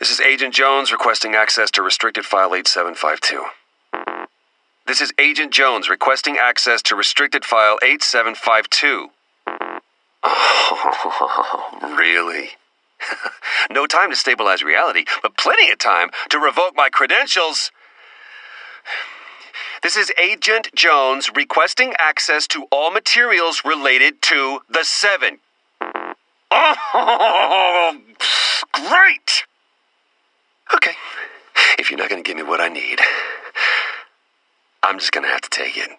This is Agent Jones requesting access to restricted file 8752. This is Agent Jones requesting access to restricted file 8752. Oh, really? no time to stabilize reality, but plenty of time to revoke my credentials. This is Agent Jones requesting access to all materials related to the Seven. Oh, great! You're not going to give me what I need, I'm just going to have to take it.